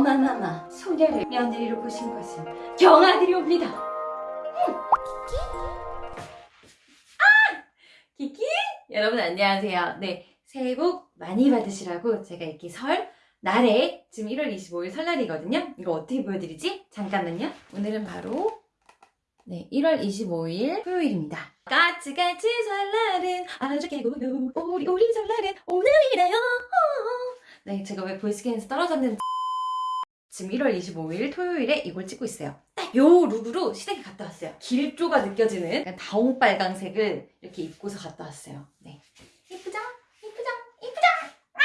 어마마마 소녀를 며느리로 보신 것은 경아들이 옵니다. 음. 아! 키키? 여러분 안녕하세요. 네, 새해 복 많이 받으시라고 제가 이렇게 설 날에 지금 1월 25일 설날이거든요. 이거 어떻게 보여드리지? 잠깐만요. 오늘은 바로 네, 1월 25일 토요일입니다. 까치까치 설날은 아주 개고요. 우리 우리 설날은 오늘이래요. 네, 제가 왜 보이스퀸에서 떨어졌는지 지금 1월 25일 토요일에 이걸 찍고 있어요. 딱 요 look으로 시댁에 갔다 왔어요. 길조가 느껴지는 약간 다홍빨강색을 이렇게 입고서 갔다 왔어요. 네. 이쁘죠? 이쁘죠? 이쁘죠? 아!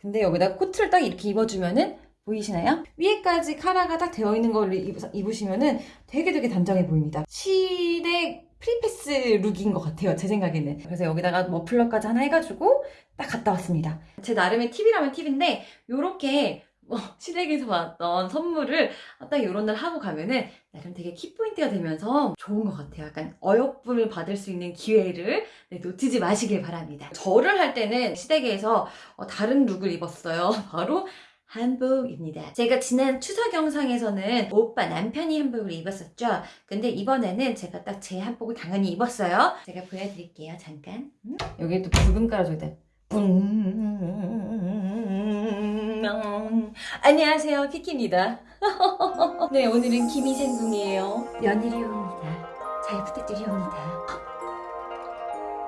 근데 여기다 코트를 딱 이렇게 입어주면은 보이시나요? 위에까지 카라가 딱 되어 있는 걸 입으시면은 되게 되게 단정해 보입니다. 시댁 free pass look인 것 같아요. 제 생각에는. 그래서 여기다가 머플러까지 하나 해가지고 딱 갔다 왔습니다. 제 나름의 팁이라면 팁인데 요렇게 어, 시댁에서 왔던 선물을 딱 이런 날 하고 가면은 나름 되게 키포인트가 되면서 좋은 것 같아요. 약간 어여쁨을 받을 수 있는 기회를 네, 놓치지 마시길 바랍니다. 절을 할 때는 시댁에서 어, 다른 look을 입었어요. 바로 한복입니다. 제가 지난 추석 영상에서는 오빠 남편이 한복을 입었었죠. 근데 이번에는 제가 딱 제 한복을 당연히 입었어요. 제가 보여드릴게요. 잠깐. 음? 여기에 또 붉은 깔아줘야 돼. 뿡. 안녕하세요. 키키입니다. 네, 오늘은 김희생궁이에요. 며느리 옵니다. 잘 부탁드리옵니다.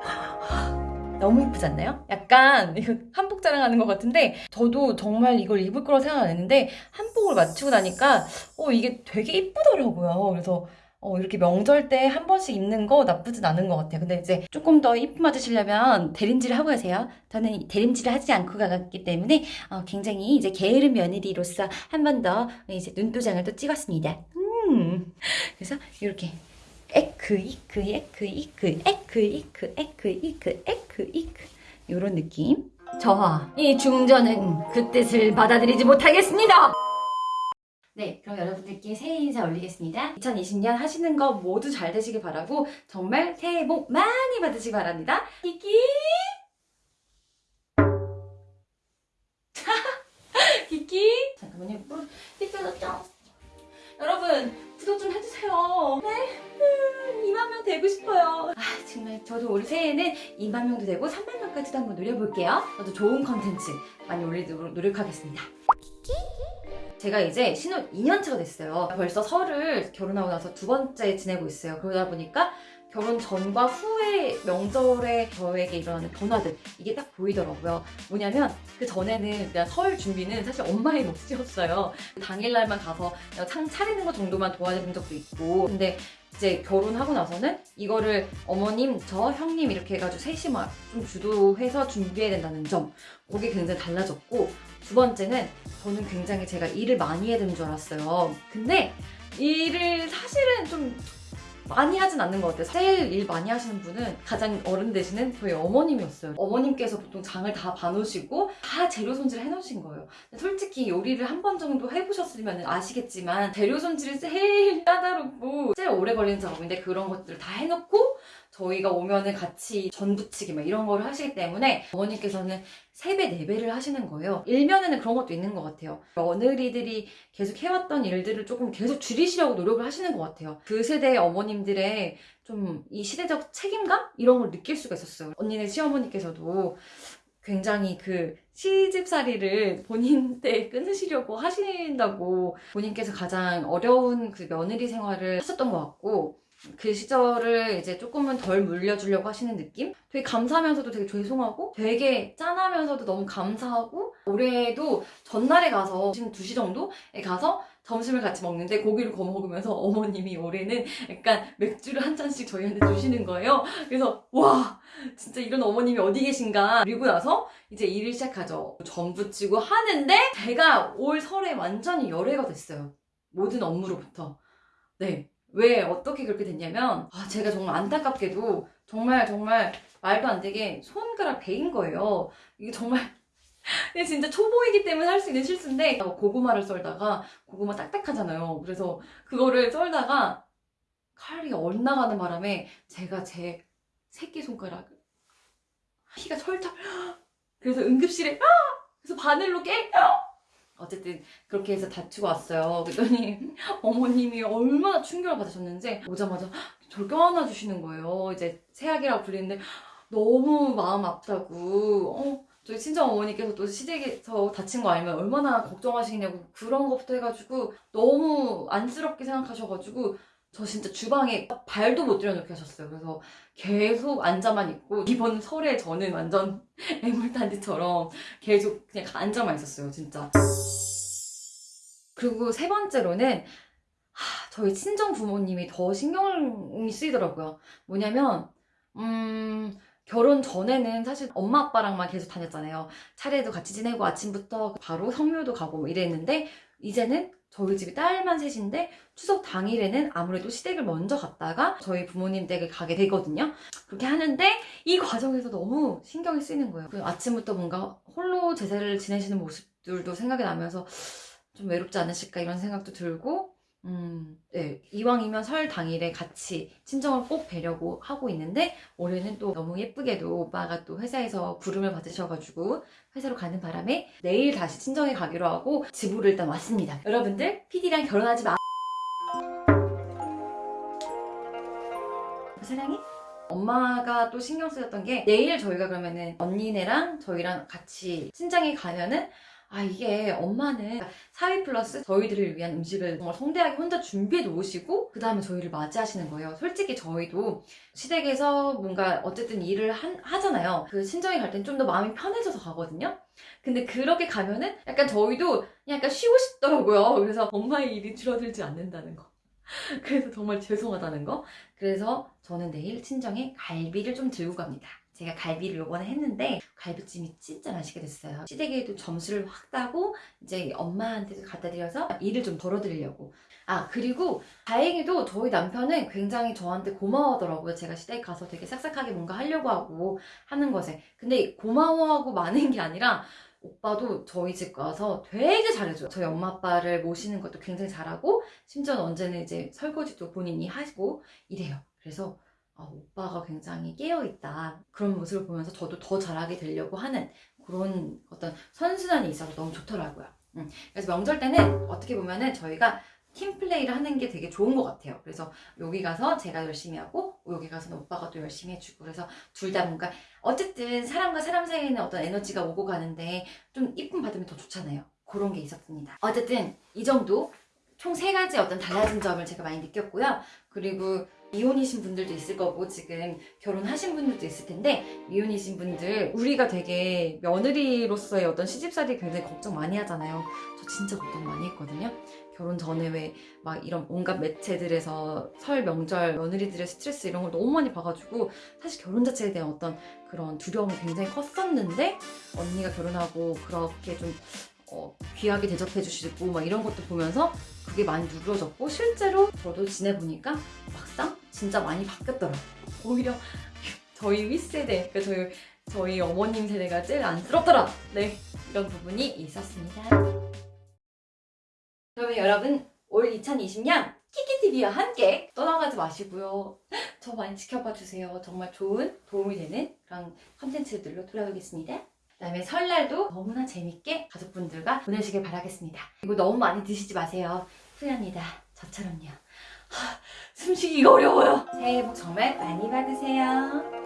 너무 이쁘지 않나요? 약간 이거 한복 자랑하는 것 같은데 저도 정말 이걸 입을 거라고 생각 안 했는데 한복을 맞추고 나니까 어 이게 되게 이쁘더라고요. 그래서 어, 이렇게 명절 때 한 번씩 입는 거 나쁘진 않은 것 같아요. 근데 이제 조금 더 이쁨 맞으시려면 대림질을 하고 가세요. 저는 대림질을 하지 않고 가기 때문에 어, 굉장히 이제 게으른 며느리로서 한 번 더 이제 눈도장을 또 찍었습니다. 음. 그래서 이렇게 에크 이크 에크 이크 에크 이크 에크 이크 에크 이크 요런 느낌 저와 이 중전은 그 뜻을 받아들이지 못하겠습니다 네 그럼 여러분들께 새해 인사 올리겠습니다. 2020년 하시는 거 모두 잘 되시길 바라고 정말 새해 복 많이 받으시기 바랍니다. 키키! 키키! 잠깐만요. 삐뚤었죠? 여러분 구독 좀 해주세요. 네? 2만 명 되고 싶어요. 아 정말 저도 올 새해에는 2만 명도 되고 3만 명까지도 한번 노려볼게요. 저도 좋은 컨텐츠 많이 올리도록 노력하겠습니다. 제가 이제 신혼 2년차가 됐어요. 벌써 설을 결혼하고 나서 두 번째 지내고 있어요. 그러다 보니까 결혼 전과 후의 명절에 저에게 일어나는 변화들 이게 딱 보이더라고요. 뭐냐면 그 전에는 그냥 설 준비는 사실 엄마의 몫이었어요. 당일날만 가서 창 차리는 것 정도만 도와준 적도 있고 근데 이제 결혼하고 나서는 이거를 어머님, 저, 형님 이렇게 해가지고 셋이 막 좀 주도해서 준비해야 된다는 점 그게 굉장히 달라졌고 두 번째는 저는 굉장히 제가 일을 많이 해야 되는 줄 알았어요. 근데 일을 사실은 좀 많이 하진 않는 것 같아요. 제일 일 많이 하시는 분은 가장 어른 되시는 저희 어머님이었어요. 어머님께서 보통 장을 다 봐놓으시고 다 재료 손질을 해놓으신 거예요. 솔직히 요리를 한 번 정도 해보셨으면 아시겠지만 재료 손질이 제일 까다롭고 제일 오래 걸리는 작업인데 그런 것들을 다 해놓고 저희가 오면은 같이 전 부치기 막 이런 거를 하시기 때문에 어머니께서는 3배, 4배를 하시는 거예요. 일면에는 그런 것도 있는 것 같아요. 며느리들이 계속 해왔던 일들을 조금 계속 줄이시려고 노력을 하시는 것 같아요. 그 세대의 어머님들의 좀 이 시대적 책임감? 이런 걸 느낄 수가 있었어요. 언니네 시어머니께서도 굉장히 그 시집살이를 본인 때 끊으시려고 하신다고 본인께서 가장 어려운 그 며느리 생활을 하셨던 것 같고 그 시절을 이제 조금은 덜 물려주려고 하시는 느낌? 되게 감사하면서도 되게 죄송하고 되게 짠하면서도 너무 감사하고 올해도 전날에 가서 지금 2시 정도에 가서 점심을 같이 먹는데 고기를 구워 먹으면서 어머님이 올해는 약간 맥주를 한 잔씩 저희한테 주시는 거예요. 그래서 와 진짜 이런 어머님이 어디 계신가 그리고 나서 이제 일을 시작하죠. 전 부치고 하는데 제가 올 설에 완전히 열애가 됐어요. 모든 업무로부터. 네. 왜 어떻게 그렇게 됐냐면 아, 제가 정말 안타깝게도 정말 정말 말도 안 되게 손가락 베인 거예요. 이게 정말 근데 진짜 초보이기 때문에 할 수 있는 실수인데 고구마를 썰다가 고구마 딱딱하잖아요. 그래서 그거를 썰다가 칼이 엇나가는 바람에 제가 제 새끼손가락을 피가 철철 그래서 응급실에 그래서 바늘로 깨 어쨌든 그렇게 해서 다투고 왔어요. 그랬더니 어머님이 얼마나 충격을 받으셨는지 오자마자 저를 껴안아 주시는 거예요. 이제 새학이라고 불리는데 너무 마음 아프다고. 어, 저희 친정 어머니께서 또 시댁에서 다친 거 알면 얼마나 걱정하시냐고 그런 것부터 해가지고 너무 안쓰럽게 생각하셔가지고 저 진짜 주방에 발도 못 들여놓게 하셨어요. 그래서 계속 앉아만 있고 이번 설에 저는 완전 애물단지처럼 계속 그냥 앉아만 있었어요. 진짜. 그리고 세 번째로는 하, 저희 친정 부모님이 더 신경이 쓰이더라고요. 뭐냐면 음 결혼 전에는 사실 엄마 아빠랑만 계속 다녔잖아요. 차례도 같이 지내고 아침부터 바로 성묘도 가고 뭐 이랬는데 이제는 저희 집이 딸만 셋인데 추석 당일에는 아무래도 시댁을 먼저 갔다가 저희 부모님 댁에 가게 되거든요. 그렇게 하는데 이 과정에서 너무 신경이 쓰이는 거예요. 그 아침부터 뭔가 홀로 제사를 지내시는 모습들도 생각이 나면서 좀 외롭지 않으실까 이런 생각도 들고 음, 네. 이왕이면 설 당일에 같이 친정을 꼭 뵈려고 하고 있는데 올해는 또 너무 예쁘게도 오빠가 또 회사에서 부름을 받으셔가지고 회사로 가는 바람에 내일 다시 친정에 가기로 하고 집으로 일단 왔습니다. 여러분들 PD랑 결혼하지 마. 사랑해? 엄마가 또 신경 쓰였던 게 내일 저희가 그러면은 언니네랑 저희랑 같이 친정에 가면은 아 이게 엄마는 사위 플러스 저희들을 위한 음식을 정말 성대하게 혼자 준비해 놓으시고 그 다음에 저희를 맞이하시는 거예요. 솔직히 저희도 시댁에서 뭔가 어쨌든 일을 한- 하잖아요. 그 친정에 갈 땐 좀 더 마음이 편해져서 가거든요. 근데 그렇게 가면은 약간 저희도 약간 쉬고 싶더라고요. 그래서 엄마의 일이 줄어들지 않는다는 거. 그래서 정말 죄송하다는 거. 그래서 저는 내일 친정에 갈비를 좀 들고 갑니다 제가 갈비를 요번에 했는데 갈비찜이 진짜 맛있게 됐어요. 시댁에도 점수를 확 따고 이제 엄마한테도 갖다 드려서 일을 좀 덜어드리려고. 아 그리고 다행히도 저희 남편은 굉장히 저한테 고마워하더라고요. 제가 시댁 가서 되게 싹싹하게 뭔가 하려고 하고 하는 것에. 근데 고마워하고 많은 게 아니라 오빠도 저희 집 가서 되게 잘해줘요. 저희 엄마 아빠를 모시는 것도 굉장히 잘하고 심지어 언제는 이제 설거지도 본인이 하시고 이래요. 그래서 아, 오빠가 굉장히 깨어있다. 그런 모습을 보면서 저도 더 잘하게 되려고 하는 그런 어떤 선순환이 있어서 너무 좋더라고요. 음, 그래서 명절 때는 어떻게 보면은 저희가 팀플레이를 하는 게 되게 좋은 것 같아요. 그래서 여기 가서 제가 열심히 하고 여기 가서는 오빠가 또 열심히 해주고 그래서 둘 다 뭔가 어쨌든 사람과 사람 사이에는 어떤 에너지가 오고 가는데 좀 이쁨 받으면 더 좋잖아요. 그런 게 있었습니다. 어쨌든 이 정도 총 세 가지 어떤 달라진 점을 제가 많이 느꼈고요. 그리고 미혼이신 분들도 있을 거고 지금 결혼하신 분들도 있을 텐데 미혼이신 분들 우리가 되게 며느리로서의 어떤 시집살이 굉장히 걱정 많이 하잖아요. 저 진짜 걱정 많이 했거든요. 결혼 전에 왜 막 이런 온갖 매체들에서 설 명절 며느리들의 스트레스 이런 걸 너무 많이 봐가지고 사실 결혼 자체에 대한 어떤 그런 두려움이 굉장히 컸었는데 언니가 결혼하고 그렇게 좀 어, 귀하게 대접해 주시고 막 이런 것도 보면서 그게 많이 누그러졌고 실제로 저도 지내보니까 막상 진짜 많이 바뀌었더라고요. 오히려 저희 윗세대, 그러니까 저희, 저희 어머님 세대가 제일 안쓰럽더라. 네, 이런 부분이 있었습니다. 그러면 여러분 올 2020년 키키TV와 함께 떠나가지 마시고요. 저 많이 지켜봐 주세요. 정말 좋은 도움이 되는 그런 컨텐츠들로 돌아오겠습니다. 그 다음에 설날도 너무나 재밌게 가족분들과 보내시길 바라겠습니다. 그리고 너무 많이 드시지 마세요. 후회합니다. 저처럼요. 하, 숨쉬기가 어려워요. 새해 복 정말 많이 받으세요.